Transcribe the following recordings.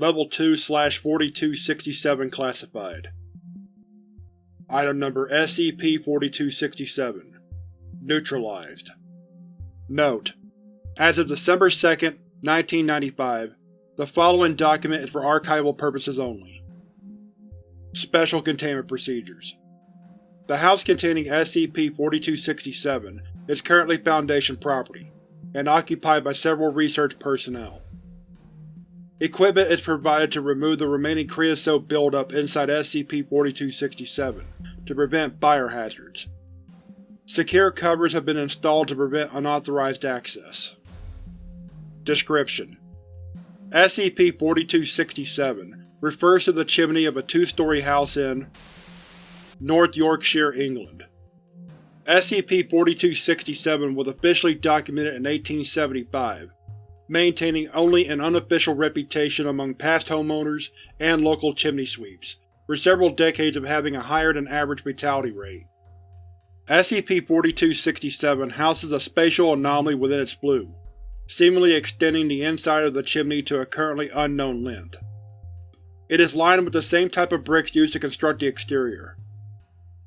Level 2-4267 Classified. Item Number SCP-4267 Neutralized. Note: As of December 2, 1995, the following document is for archival purposes only. Special Containment Procedures. The house containing SCP-4267 is currently Foundation property, and occupied by several research personnel. Equipment is provided to remove the remaining creosote buildup inside SCP-4267 to prevent fire hazards. Secure covers have been installed to prevent unauthorized access. Description: SCP-4267 refers to the chimney of a two-story house in North Yorkshire, England. SCP-4267 was officially documented in 1875 maintaining only an unofficial reputation among past homeowners and local chimney sweeps, for several decades of having a higher-than-average fatality rate. SCP-4267 houses a spatial anomaly within its flue, seemingly extending the inside of the chimney to a currently unknown length. It is lined with the same type of bricks used to construct the exterior.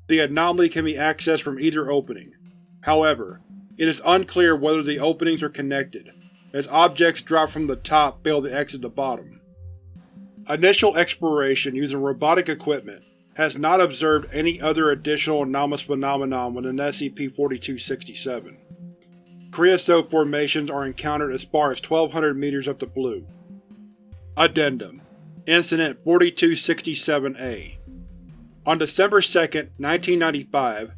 The anomaly can be accessed from either opening. However, it is unclear whether the openings are connected, as objects dropped from the top fail to exit the bottom. Initial exploration using robotic equipment has not observed any other additional anomalous phenomenon within SCP-4267. Creosote formations are encountered as far as 1200 meters up the flue. Addendum Incident 4267-A On December 2, 1995,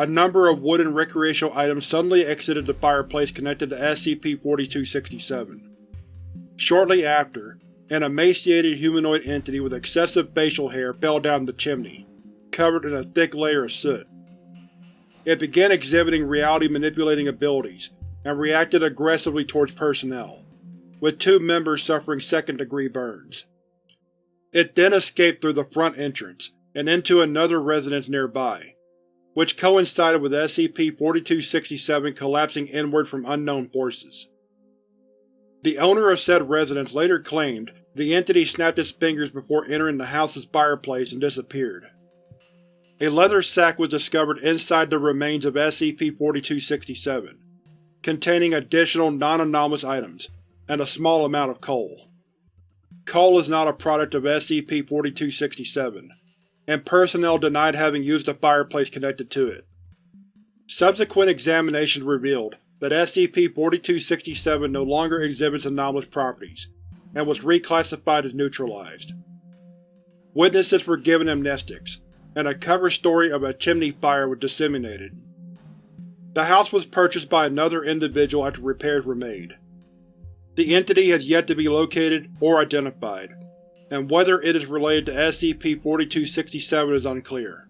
a number of wooden recreational items suddenly exited the fireplace connected to SCP-4267. Shortly after, an emaciated humanoid entity with excessive facial hair fell down the chimney, covered in a thick layer of soot. It began exhibiting reality-manipulating abilities, and reacted aggressively towards personnel, with two members suffering second-degree burns. It then escaped through the front entrance, and into another residence nearby, which coincided with SCP-4267 collapsing inward from unknown forces. The owner of said residence later claimed the entity snapped its fingers before entering the house's fireplace and disappeared. A leather sack was discovered inside the remains of SCP-4267, containing additional non-anomalous items, and a small amount of coal. Coal is not a product of SCP-4267, and personnel denied having used the fireplace connected to it. Subsequent examinations revealed that SCP-4267 no longer exhibits anomalous properties, and was reclassified as neutralized. Witnesses were given amnestics, and a cover story of a chimney fire was disseminated. The house was purchased by another individual after repairs were made. The entity has yet to be located or identified, and whether it is related to SCP-4267 is unclear.